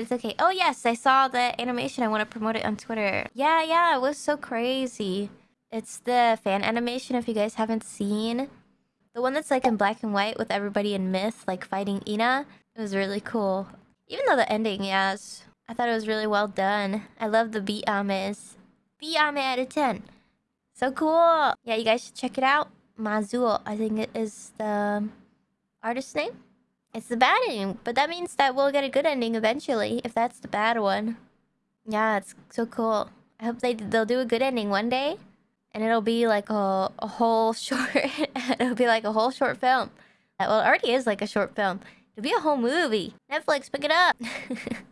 It's okay. Oh, yes, I saw the animation. I want to promote it on Twitter. Yeah, yeah, it was so crazy. It's the fan animation, if you guys haven't seen. The one that's like in black and white with everybody in Myth, like fighting Ina. It was really cool. Even though the ending, yes. I thought it was really well done. I love the beat ames. Beat ame out of 10. So cool. Yeah, you guys should check it out. Mazuo, I think it is the artist name. It's the bad ending, but that means that we'll get a good ending eventually, if that's the bad one. Yeah, it's so cool. I hope they they'll do a good ending one day, and it'll be like a a whole short. it'll be like a whole short film. Well, it already is like a short film. It'll be a whole movie. Netflix, pick it up.